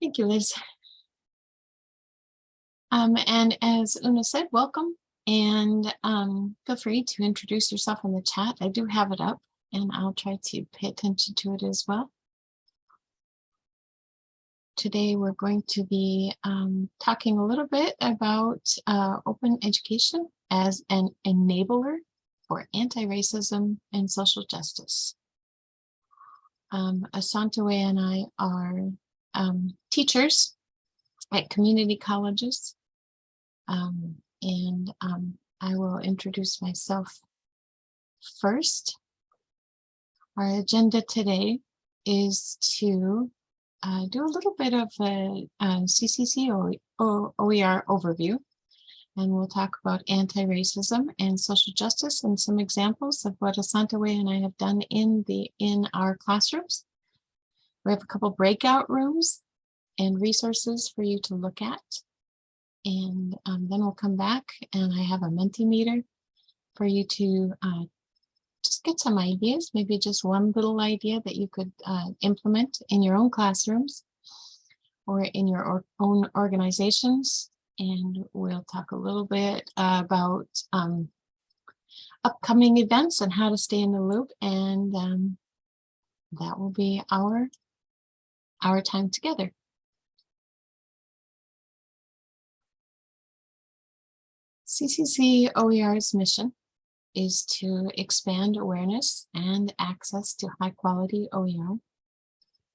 Thank you, Liz. Um, and as Una said, welcome and um, feel free to introduce yourself in the chat. I do have it up and I'll try to pay attention to it as well. Today, we're going to be um, talking a little bit about uh, open education as an enabler for anti-racism and social justice. Um, Asantwa and I are um, teachers at community colleges. Um, and um, I will introduce myself first. Our agenda today is to uh, do a little bit of a, a CCC OER overview. And we'll talk about anti-racism and social justice and some examples of what Asantwa and I have done in the in our classrooms. We have a couple breakout rooms and resources for you to look at. And um, then we'll come back and I have a Mentimeter for you to uh, just get some ideas, maybe just one little idea that you could uh, implement in your own classrooms or in your or own organizations. And we'll talk a little bit uh, about um, upcoming events and how to stay in the loop. And um, that will be our, our time together. CCC OER's mission is to expand awareness and access to high quality OER,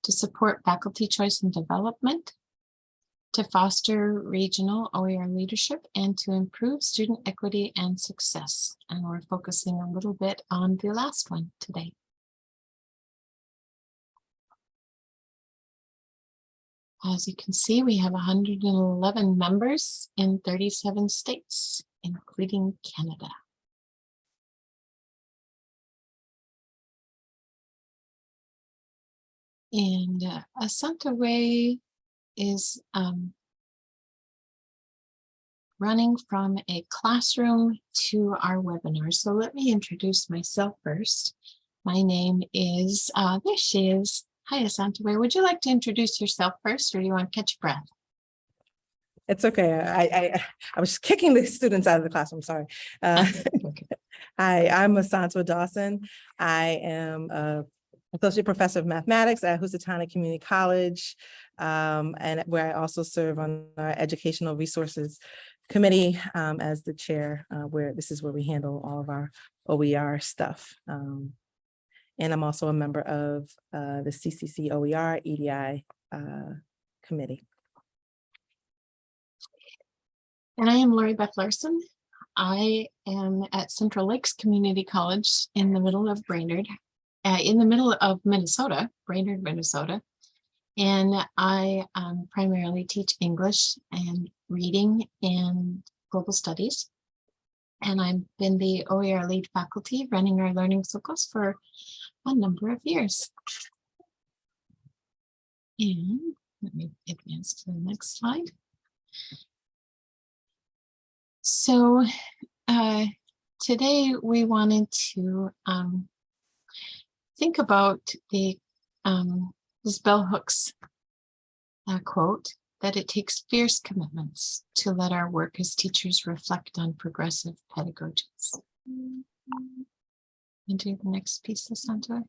to support faculty choice and development, to foster regional OER leadership, and to improve student equity and success. And we're focusing a little bit on the last one today. As you can see, we have 111 members in 37 states, including Canada. And uh, Asantwa is um, running from a classroom to our webinar. So let me introduce myself first. My name is, uh, there she is. Hi, Asantwa. Would you like to introduce yourself first or do you want to catch your breath? It's okay. I, I, I was kicking the students out of the classroom, sorry. Uh, Hi, I'm Asantwa Dawson. I am a Associate Professor of Mathematics at Housatonic Community College, um, and where I also serve on our Educational Resources Committee um, as the chair, uh, where this is where we handle all of our OER stuff. Um, and I'm also a member of uh, the CCC OER EDI uh, committee. And I am Lori Beth Larson. I am at Central Lakes Community College in the middle of Brainerd, uh, in the middle of Minnesota, Brainerd, Minnesota. And I um, primarily teach English and reading and global studies. And I've been the OER lead faculty running our learning circles for a number of years. And let me advance to the next slide. So uh, today we wanted to um, think about the um, this bell hooks uh, quote that it takes fierce commitments to let our work as teachers reflect on progressive pedagogies. And do the next piece, Asantwa.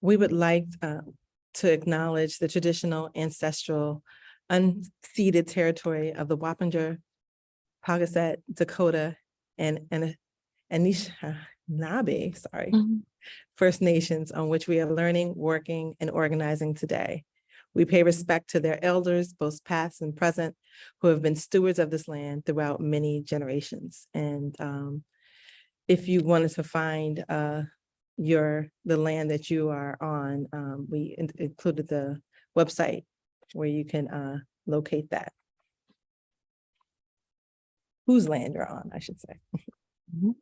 We would like uh, to acknowledge the traditional ancestral unceded territory of the Wappinger, Paugussett, Dakota, and, and Anishinaabe, sorry, Mm-hmm. First Nations on which we are learning, working, and organizing today. We pay respect to their elders, both past and present, who have been stewards of this land throughout many generations. And um, if you wanted to find uh, your the land that you are on, um, we in included the website where you can uh, locate that. Whose land you're on, I should say. Mhm.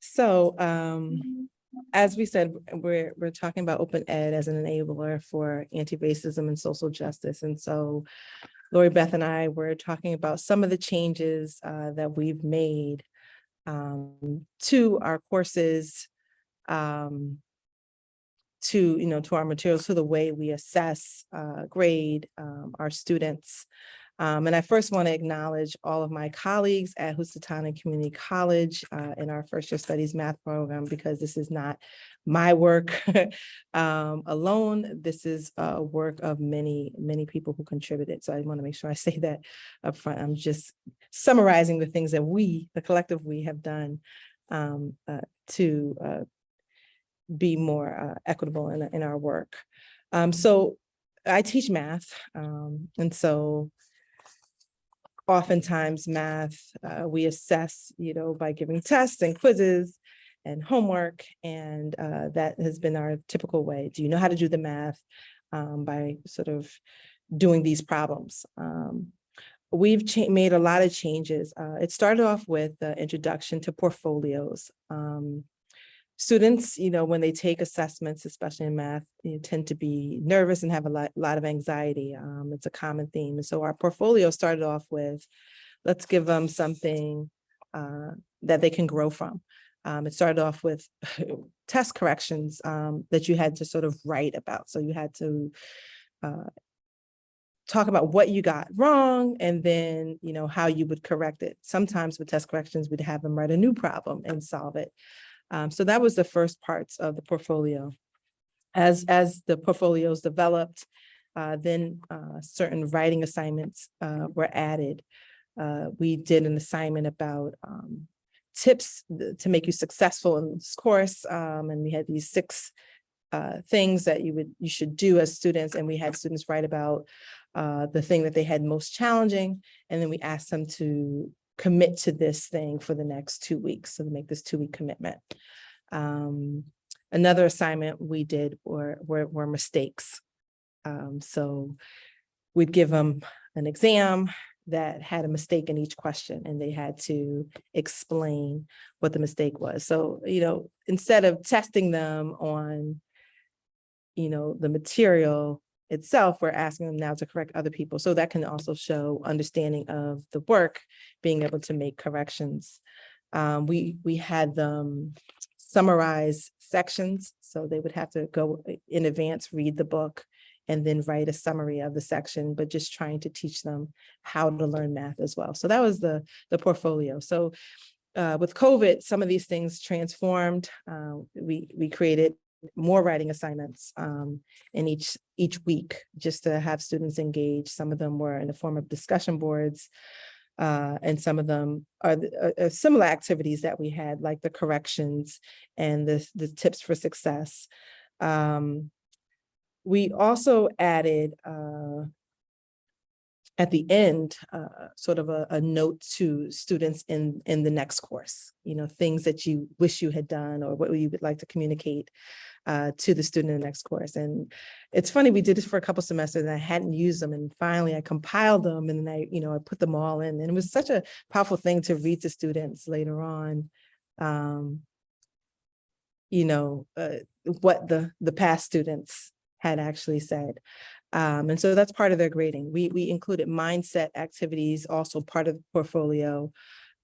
So um, as we said, we're, we're talking about open ed as an enabler for anti-racism and social justice. And so Lori Beth and I were talking about some of the changes uh, that we've made um, to our courses um, to, you know, to our materials, to the way we assess, uh, grade, um, our students. Um, and I first want to acknowledge all of my colleagues at Housatonic Community College, uh, in our first year studies math program, because this is not my work, um, alone. This is a work of many, many people who contributed. So I want to make sure I say that up front. I'm just summarizing the things that we, the collective we have done, um, uh, to, uh, be more uh, equitable in, in our work. Um, so I teach math, um, and so oftentimes math, uh, we assess, you know, by giving tests and quizzes and homework, and uh, that has been our typical way. Do you know how to do the math? Um, by sort of doing these problems. Um, we've made a lot of changes. Uh, it started off with the introduction to portfolios. Um, students, you know, when they take assessments, especially in math, you tend to be nervous and have a lot, lot of anxiety. Um, it's a common theme. And so our portfolio started off with, let's give them something uh, that they can grow from. Um, it started off with test corrections um, that you had to sort of write about. So you had to uh, talk about what you got wrong and then, you know, how you would correct it. Sometimes with test corrections, we'd have them write a new problem and solve it. Um, so that was the first parts of the portfolio. As, as the portfolios developed, uh, then uh, certain writing assignments uh, were added. Uh, we did an assignment about um, tips to make you successful in this course. um, and we had these six uh, things that you would, you should do as students. And we had students write about uh, the thing that they had most challenging. And then we asked them to commit to this thing for the next two weeks. So make this two week commitment. Um, another assignment we did were, were, were mistakes. Um, so we'd give them an exam that had a mistake in each question and they had to explain what the mistake was. So, you know, instead of testing them on, you know, the material itself, we're asking them now to correct other people. So that can also show understanding of the work, being able to make corrections. Um, we, we had them summarize sections. So they would have to go in advance, read the book, and then write a summary of the section, but just trying to teach them how to learn math as well. So that was the, the portfolio. So uh, with COVID, some of these things transformed. Uh, we, we created more writing assignments um, in each each week just to have students engage. Some of them were in the form of discussion boards. Uh, and some of them are, are- are similar activities that we had, like the corrections and the, the tips for success. Um, we also added uh, at the end, uh, sort of a, a note to students in, in the next course, you know, things that you wish you had done or what you would like to communicate uh, to the student in the next course. And it's funny, we did this for a couple semesters and I hadn't used them and finally I compiled them and then I, you know, I put them all in and it was such a powerful thing to read to students later on. Um, you know, uh, what the, the past students had actually said. Um, and so that's part of their grading. We, we included mindset activities, also part of the portfolio.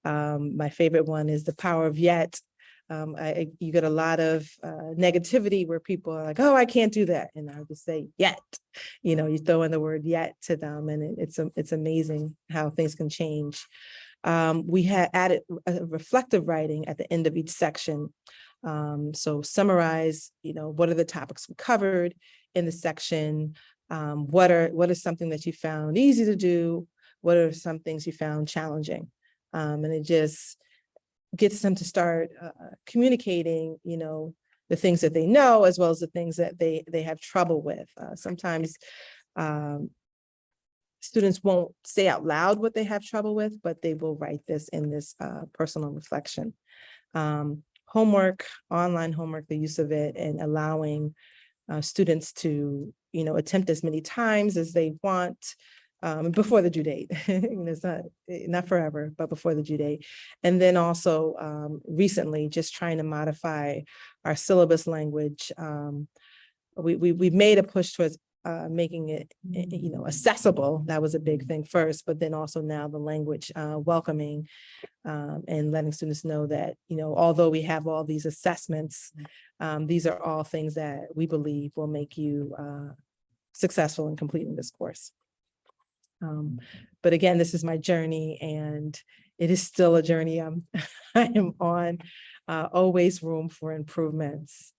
Um, my favorite one is the power of yet. Um, I, you get a lot of, uh, negativity where people are like, oh, I can't do that. And I just say yet, you know, you throw in the word yet to them and it- it's, it's amazing how things can change. Um, we had added a reflective writing at the end of each section. Um, so summarize, you know, what are the topics we covered in the section? Um, what are, what is something that you found easy to do? What are some things you found challenging? Um, and it just gets them to start uh, communicating, you know, the things that they know as well as the things that they they have trouble with. Uh, sometimes um, students won't say out loud what they have trouble with, but they will write this in this uh, personal reflection. Um, homework, online homework, the use of it and allowing uh, students to, you know, attempt as many times as they want um, before the due date. You know, It's not, eh, not forever, but before the due date. And then also um, recently, just trying to modify our syllabus language. Um, we, we, we've made a push towards uh, making it, eh, eh, you know, accessible. That was a big thing first, but then also now the language uh, welcoming um, and letting students know that, you know, although we have all these assessments, um, these are all things that we believe will make you uh, successful in completing this course. Um, but again, this is my journey and it is still a journey I'm, I am on. Uh, always room for improvements.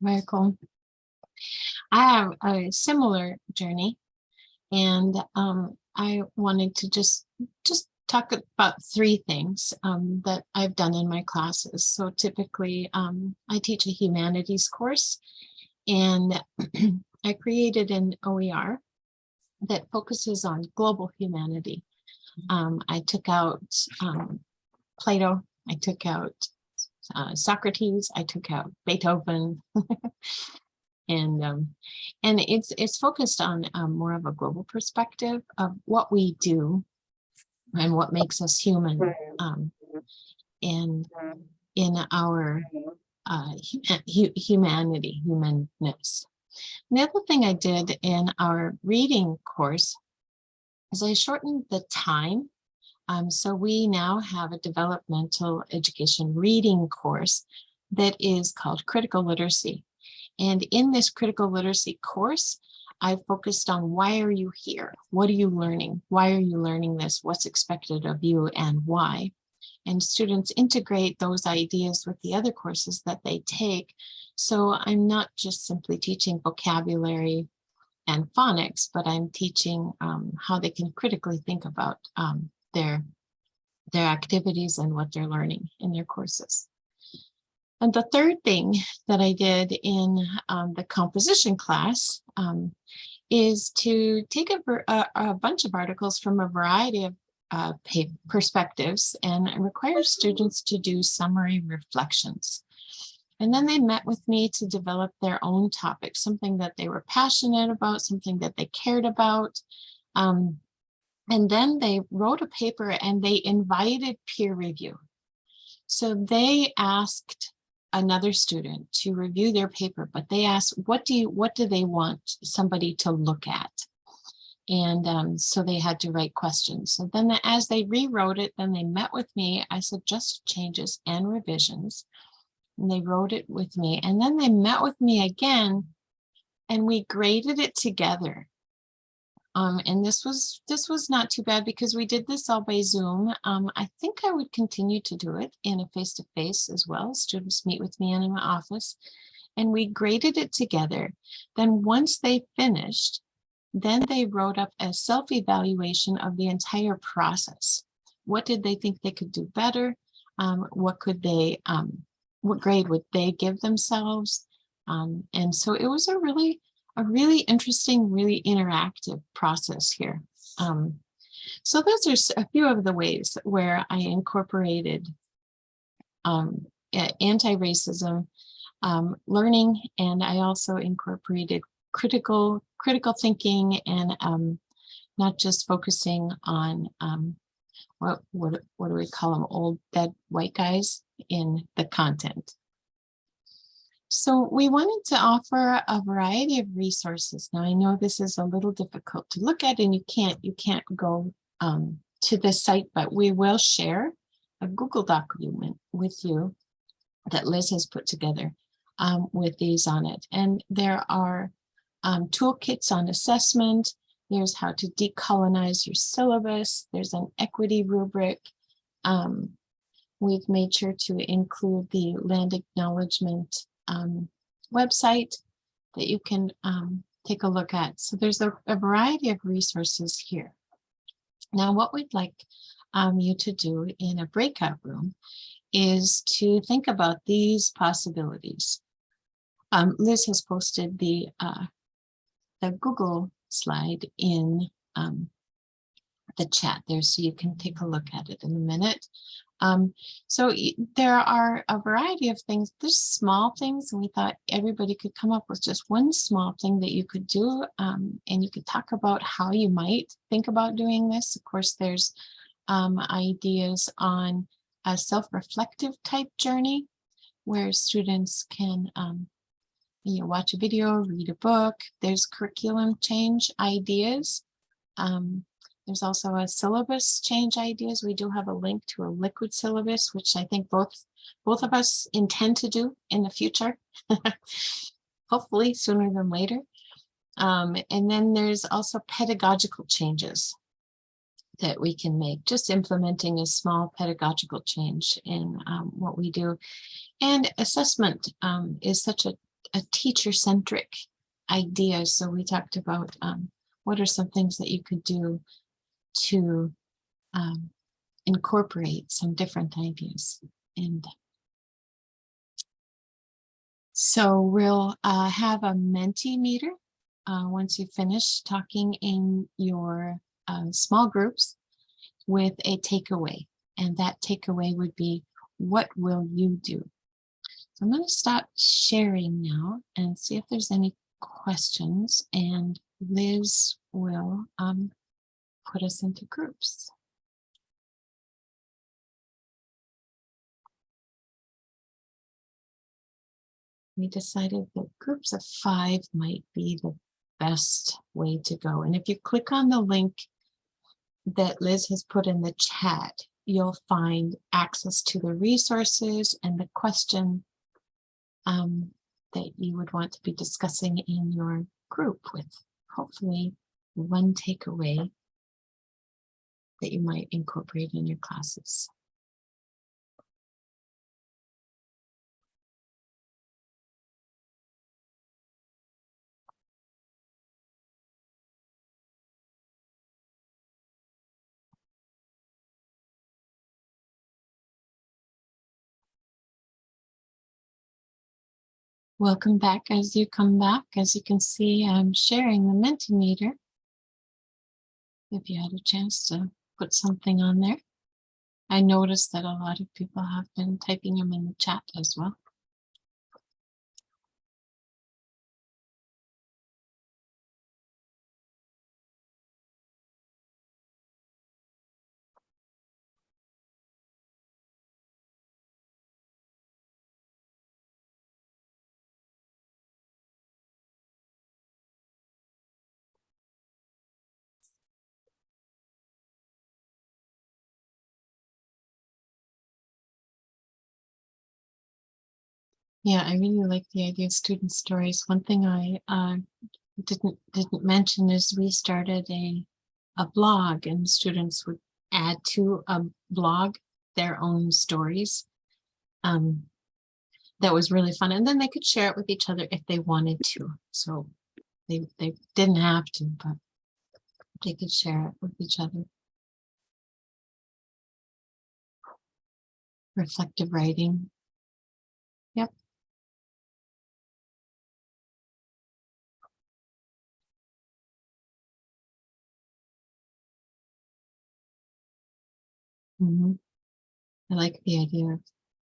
Very cool. I have a similar journey and um, I wanted to just just talk about three things um, that I've done in my classes. So typically um, I teach a humanities course and I created an OER that focuses on global humanity. Um, I took out um, Plato, I took out uh, Socrates, I took out Beethoven. and um, and it's it's focused on um, more of a global perspective of what we do and what makes us human um, and in our uh, hu- hu- humanity, humanness. The other thing I did in our reading course is I shortened the time. Um, so we now have a developmental education reading course that is called critical literacy. And in this critical literacy course, I focused on why are you here? What are you learning? Why are you learning this? What's expected of you and why? And students integrate those ideas with the other courses that they take. So I'm not just simply teaching vocabulary and phonics, but I'm teaching um, how they can critically think about um, their, their activities and what they're learning in their courses. And the third thing that I did in um, the composition class um, is to take a, a, a bunch of articles from a variety of uh, perspectives and require students to do summary reflections. And then they met with me to develop their own topic, something that they were passionate about, something that they cared about. Um, and then they wrote a paper and they invited peer review. So they asked another student to review their paper, but they asked, what do you, what do they want somebody to look at? And um, so they had to write questions. So then as they rewrote it, then they met with me. I suggested changes and revisions. And they wrote it with me. And then they met with me again and we graded it together. Um, and this was this was not too bad because we did this all by Zoom. Um, I think I would continue to do it in a face-to-face as well. Students meet with me in my office and we graded it together. Then once they finished, then they wrote up a self-evaluation of the entire process. What did they think they could do better? Um, what could they, um, what grade would they give themselves? Um, and so it was a really, a really interesting, really interactive process here. Um, so those are a few of the ways where I incorporated um, anti-racism um, learning, and I also incorporated critical critical thinking and um, not just focusing on um, what what what do we call them old dead white guys in the content. So we wanted to offer a variety of resources. Now I know this is a little difficult to look at and you can't you can't go um, to the site, but we will share a Google document with you that Liz has put together um, with these on it. And there are um, toolkits on assessment. There's how to decolonize your syllabus. There's an equity rubric. Um, we've made sure to include the land acknowledgement um, website that you can um, take a look at. So there's a, a variety of resources here. Now, what we'd like um, you to do in a breakout room is to think about these possibilities. Um, Liz has posted the uh, the Google slide in um, the chat there, so you can take a look at it in a minute. Um, so there are a variety of things. There's small things, and we thought everybody could come up with just one small thing that you could do, um, and you could talk about how you might think about doing this. Of course, there's um, ideas on a self-reflective type journey where students can um, you watch a video, read a book. There's curriculum change ideas. Um, there's also a syllabus change ideas. We do have a link to a liquid syllabus, which I think both both of us intend to do in the future. Hopefully sooner than later. Um, and then there's also pedagogical changes that we can make, just implementing a small pedagogical change in um, what we do. And assessment um, is such a, a teacher-centric idea. So we talked about um, what are some things that you could do to um, incorporate some different ideas. And so we'll uh, have a Mentimeter uh, once you finish talking in your uh, small groups with a takeaway. And that takeaway would be, what will you do? So I'm going to stop sharing now and see if there's any questions and Liz will um, put us into groups. We decided that groups of five might be the best way to go. And if you click on the link that Liz has put in the chat, you'll find access to the resources and the question um, that you would want to be discussing in your group with hopefully one takeaway that you might incorporate in your classes. Welcome back as you come back. As you can see, I'm sharing the Mentimeter. If you had a chance to put something on there. I noticed that a lot of people have been typing them in the chat as well. Yeah, I really like the idea of student stories. One thing I uh, didn't didn't mention is we started a a blog and students would add to a blog their own stories. Um, that was really fun. And then they could share it with each other if they wanted to. So they, they didn't have to, but they could share it with each other. Reflective writing. Mhm. I like the idea of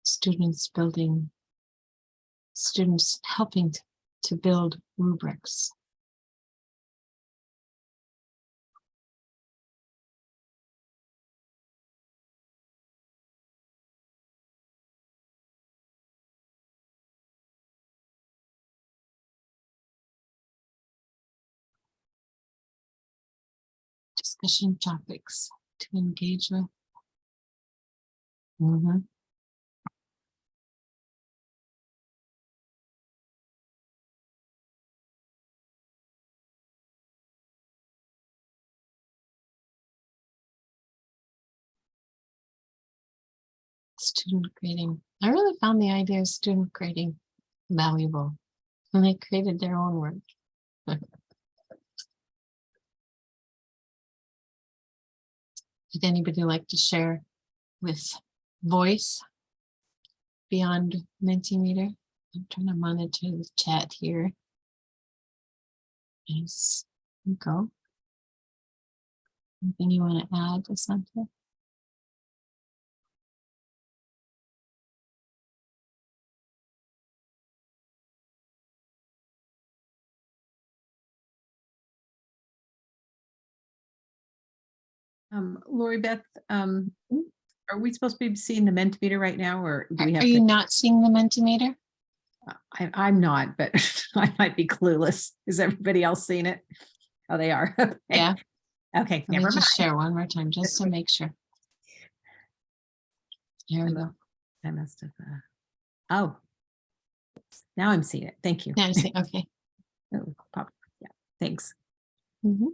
students building, students helping to, to build rubrics. Discussion topics to engage with. Mhm. Student grading. I really found the idea of student grading valuable. And they created their own work. Did anybody like to share with voice beyond Mentimeter? I'm trying to monitor the chat here. Yes, go. Anything you want to add to something? Um, Lori Beth, um, are we supposed to be seeing the Mentimeter right now or do Are we have are you to? not seeing the Mentimeter? I, I'm not, but I might be clueless. Is everybody else seeing it? Oh, they are. Okay. Yeah. Okay, Let me never mind. just share one more time, just to make sure. Here we go. I must have. uh, Oh. Now I'm seeing it. Thank you. Now I see, okay. Oh, pop- Yeah, thanks. Mhm.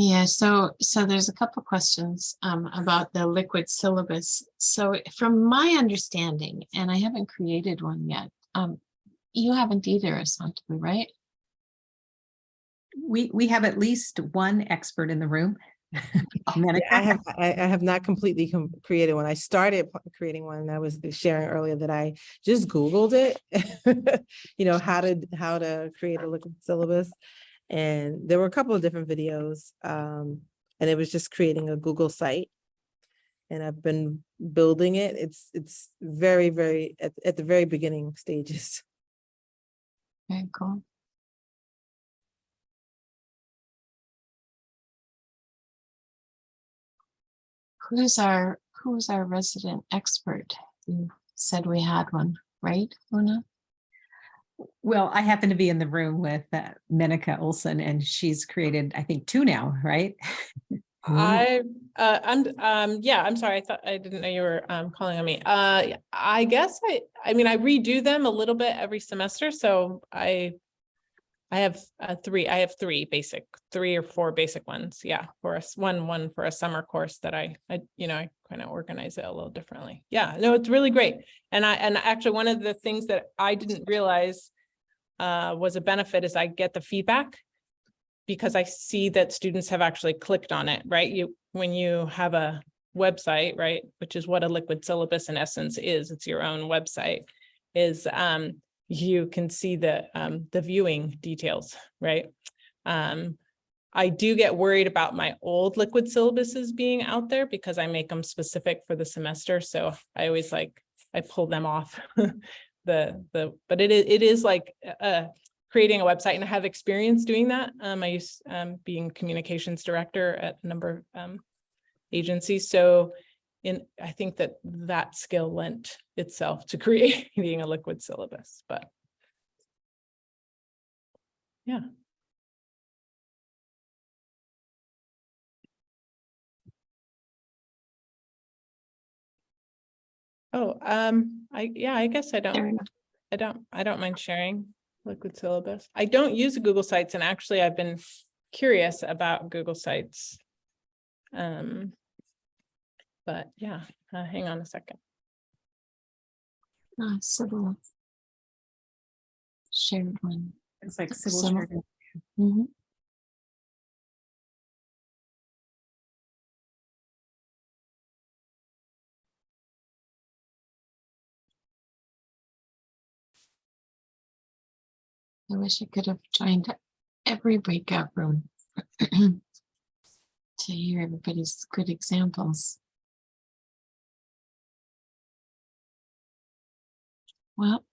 Yeah, so, so there's a couple questions um, about the liquid syllabus. So from my understanding, and I haven't created one yet, um, you haven't either, Asante, right? We, we have at least one expert in the room. Menaka. I have, I, I have not completely com- created one. I started creating one and I was sharing earlier that I just Googled it. You know, how to, how to create a liquid syllabus. And there were a couple of different videos. Um, and it was just creating a Google site. And I've been building it. It's, it's very, very, at, at the very beginning stages. Very cool. Who's our, who's our resident expert? You said we had one, right, Una? Well, I happen to be in the room with uh, Olson and she's created, I think, two now, right? I, uh, I'm, um, yeah, I'm sorry. I thought, I didn't know you were, um, calling on me. Uh, I guess I, I mean, I redo them a little bit every semester, so I. I have, uh, three, I have three basic, three or four basic ones, yeah, for us, one, one for a summer course that I, I, you know, I kind of organize it a little differently. Yeah, no, it's really great. And I, and actually, one of the things that I didn't realize. Uh, was a benefit is I get the feedback because I see that students have actually clicked on it, right? You, when you have a website, right, which is what a liquid syllabus in essence is, it's your own website, is um, you can see the um, the viewing details, right? Um, I do get worried about my old liquid syllabuses being out there because I make them specific for the semester, so I always like, I pull them off. The, the, but it is, it is like, uh, creating a website and I have experience doing that. Um, I used, um, being communications director at a number of, um, agencies. So in, I think that that skill lent itself to creating a liquid syllabus, but yeah. Oh, um, I, yeah, I guess I don't. I don't, I don't mind sharing liquid syllabus. I don't use Google Sites and actually I've been curious about Google Sites. Um. But yeah, uh, hang on a second. Ah, Sybil. Shared one. It's like Civil civil. shared. Mhm. I wish I could have joined every breakout room. To hear everybody's good examples. Well,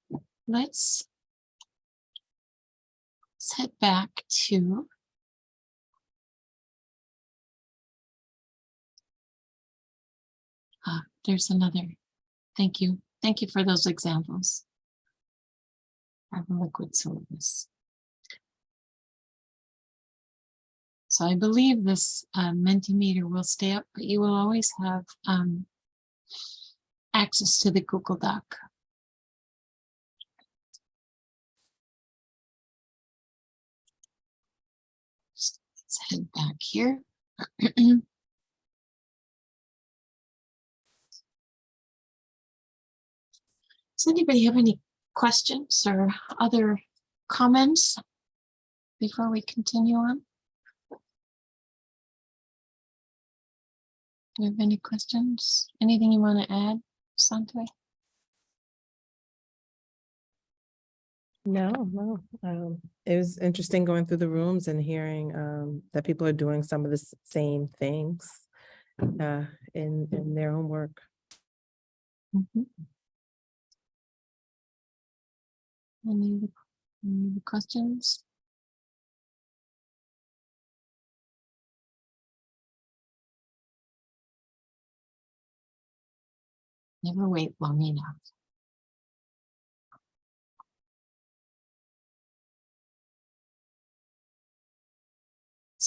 let's. Let's head back to. Ah, there's another. Thank you. Thank you for those examples. Of a liquid syllabus. So I believe this uh, Mentimeter will stay up, but you will always have um, access to the Google Doc. Head back here. Does anybody have any questions or other comments before we continue on? Do you have any questions? Anything you want to add, Sante? No, no. Um, it was interesting going through the rooms and hearing um, that people are doing some of the same things uh, in in their own work. Mm -hmm. Any, any questions? Never wait long enough.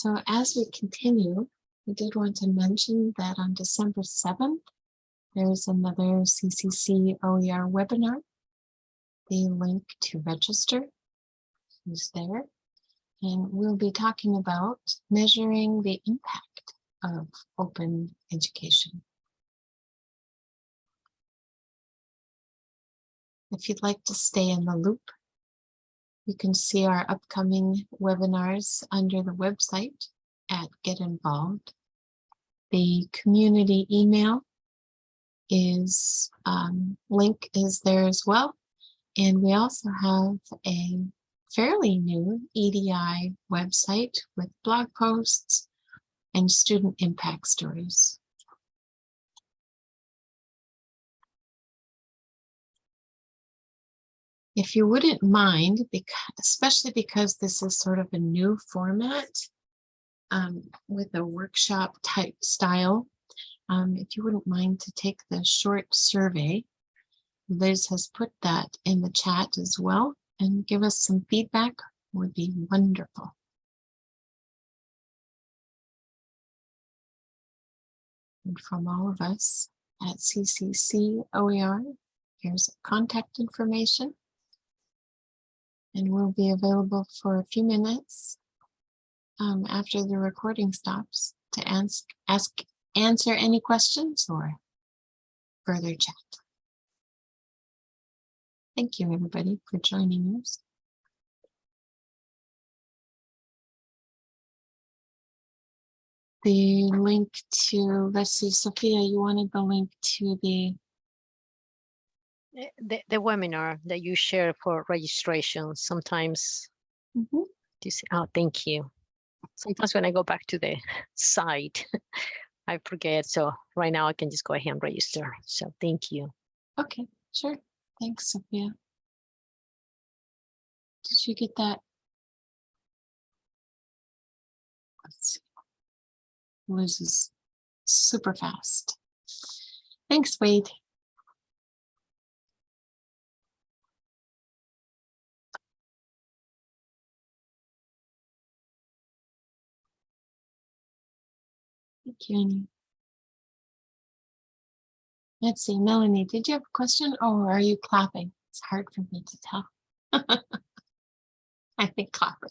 So as we continue, we did want to mention that on December seventh, there's another CCC OER webinar. The link to register is there. And we'll be talking about measuring the impact of open education. If you'd like to stay in the loop, you can see our upcoming webinars under the website at Get Involved. The community email is, um, link is there as well. And we also have a fairly new EDI website with blog posts and student impact stories. If you wouldn't mind, because, especially because this is sort of a new format um, with a workshop type style, um, if you wouldn't mind to take the short survey, Liz has put that in the chat as well and give us some feedback would be wonderful. And from all of us at CCC OER, here's contact information. And we'll be available for a few minutes um, after the recording stops to ask, ask, answer any questions or further chat. Thank you, everybody, for joining us. The link to, let's see, Sophia, you wanted the link to the, The, the webinar that you share for registration, sometimes Mhm. this, oh, thank you. Sometimes when I go back to the site, I forget. So right now I can just go ahead and register. So thank you. okay, sure. Thanks, Sophia. Did you get that? Let's see. Liz is super fast. Thanks, Wade. Thank you, Annie. Let's see, Melanie, did you have a question or are you clapping? It's hard for me to tell. I think clapping.